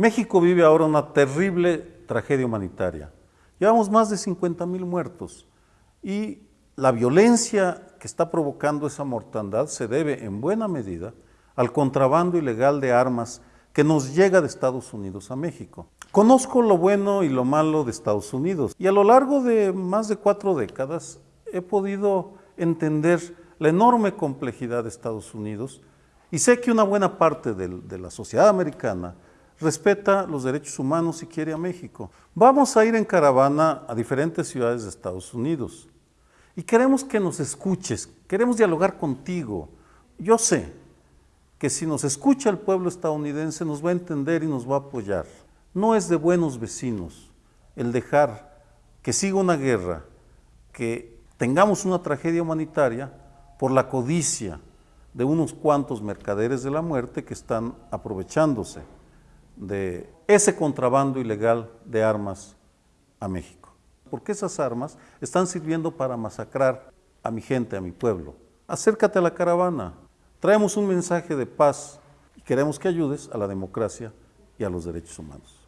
México vive ahora una terrible tragedia humanitaria. Llevamos más de 50 mil muertos y la violencia que está provocando esa mortandad se debe en buena medida al contrabando ilegal de armas que nos llega de Estados Unidos a México. Conozco lo bueno y lo malo de Estados Unidos y a lo largo de más de cuatro décadas he podido entender la enorme complejidad de Estados Unidos y sé que una buena parte de, de la sociedad americana respeta los derechos humanos y quiere a México. Vamos a ir en caravana a diferentes ciudades de Estados Unidos y queremos que nos escuches, queremos dialogar contigo. Yo sé que si nos escucha el pueblo estadounidense nos va a entender y nos va a apoyar. No es de buenos vecinos el dejar que siga una guerra, que tengamos una tragedia humanitaria por la codicia de unos cuantos mercaderes de la muerte que están aprovechándose de ese contrabando ilegal de armas a México. Porque esas armas están sirviendo para masacrar a mi gente, a mi pueblo. Acércate a la caravana. Traemos un mensaje de paz y queremos que ayudes a la democracia y a los derechos humanos.